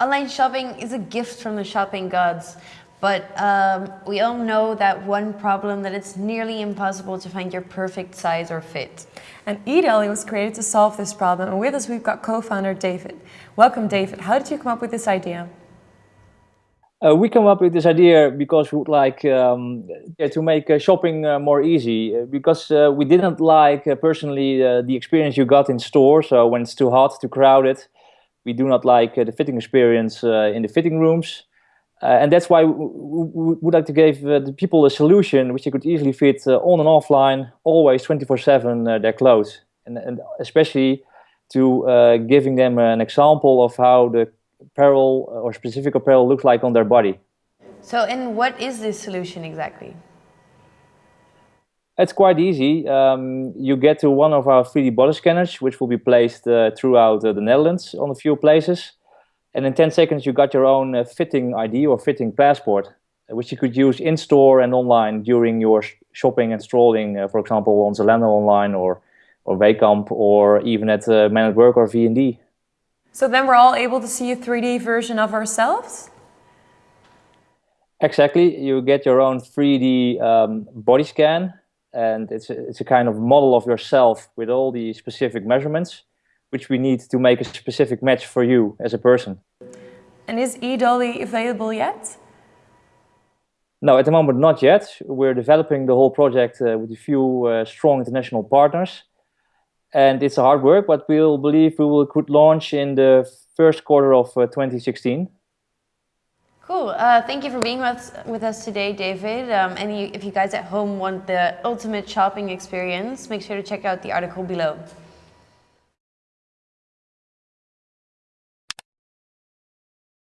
Online shopping is a gift from the shopping gods, but um, we all know that one problem that it's nearly impossible to find your perfect size or fit. And eDolly was created to solve this problem, and with us we've got co-founder David. Welcome David, how did you come up with this idea? Uh, we come up with this idea because we would like um, yeah, to make uh, shopping uh, more easy. Uh, because uh, we didn't like uh, personally the experience you got in store. So when it's too hot, too crowded, we do not like uh, the fitting experience uh, in the fitting rooms. Uh, and that's why we, we, would like to give the people a solution which they could easily fit on and offline, always 24-7 their clothes. And, and especially to giving them an example of how the apparel or specific apparel looks like on their body. So, and what is this solution exactly? It's quite easy. Um, you get to one of our 3D body scanners, which will be placed uh, throughout uh, the Netherlands on a few places. And in 10 seconds, you got your own uh, fitting ID or fitting passport, which you could use in store and online during your shopping and strolling, uh, for example, on Zalando online or, or Wehkamp or even at uh, Man at Work or V&D. So then we're all able to see a 3D version of ourselves? Exactly. You get your own 3D um, body scan and it's a, it's a kind of model of yourself with all the specific measurements which we need to make a specific match for you as a person. And is eDolly available yet? No, at the moment not yet. We're developing the whole project uh, with a few uh, strong international partners and it's a hard work, but we'll believe we will could launch in the first quarter of uh, 2016. Cool. Uh, thank you for being with, with us today, David. Um, and you, if you guys at home want the ultimate shopping experience, make sure to check out the article below.